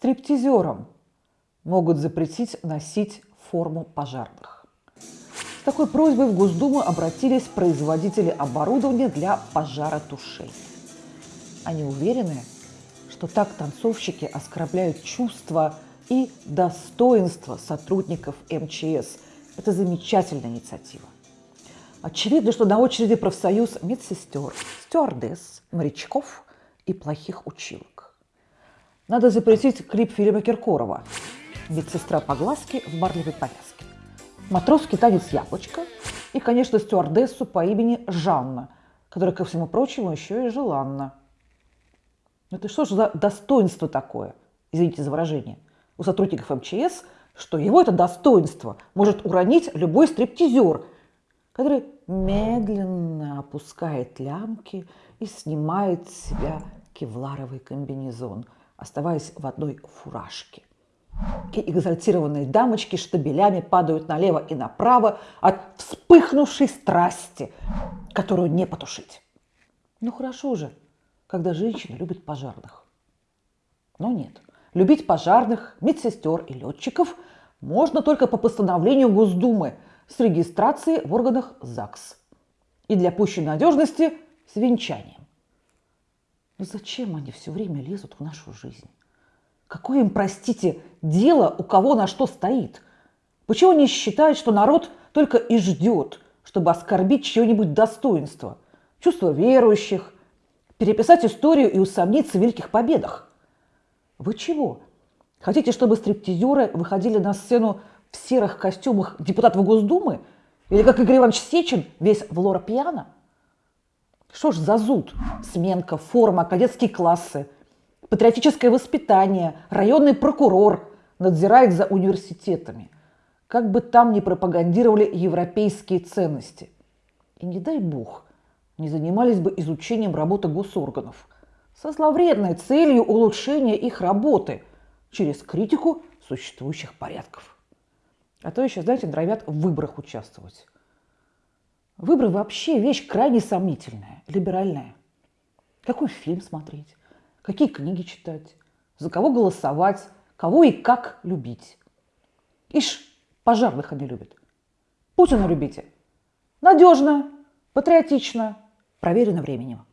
стриптизерам могут запретить носить форму пожарных. С такой просьбой в Госдуму обратились производители оборудования для пожаротушения. Они уверены, что так танцовщики оскорбляют чувства и достоинство сотрудников МЧС. Это замечательная инициатива. Очевидно, что на очереди профсоюз медсестер, стюардесс, морячков и плохих училок. Надо запретить клип Филиппа Киркорова. «Медсестра по глазке в марлевой повязке», матросский танец «Яблочко» и, конечно, стюардессу по имени Жанна, которая, ко всему прочему, еще и желанна. Это что же за достоинство такое, извините за выражение, у сотрудников МЧС, что его это достоинство может уронить любой стриптизер – который медленно опускает лямки и снимает с себя кевларовый комбинезон, оставаясь в одной фуражке. И экзальтированные дамочки штабелями падают налево и направо от вспыхнувшей страсти, которую не потушить. Ну хорошо же, когда женщина любит пожарных. Но нет, любить пожарных, медсестер и летчиков можно только по постановлению Госдумы – с регистрацией в органах ЗАГС. И для пущей надежности с венчанием. Но зачем они все время лезут в нашу жизнь? Какое им, простите, дело, у кого на что стоит? Почему они считают, что народ только и ждет, чтобы оскорбить чье-нибудь достоинство, чувство верующих, переписать историю и усомниться в великих победах? Вы чего? Хотите, чтобы стриптизеры выходили на сцену в серых костюмах депутатов Госдумы? Или как Игорь Иванович Сечин, весь в лора пьяно? Что ж за зуд? Сменка, форма, кадетские классы, патриотическое воспитание, районный прокурор надзирает за университетами. Как бы там ни пропагандировали европейские ценности. И не дай бог, не занимались бы изучением работы госорганов со зловредной целью улучшения их работы через критику существующих порядков. А то еще, знаете, норовят в выборах участвовать. Выборы вообще вещь крайне сомнительная, либеральная. Какой фильм смотреть, какие книги читать, за кого голосовать, кого и как любить. Ишь, пожарных они любят. Путина любите. Надежно, патриотично, проверено временем.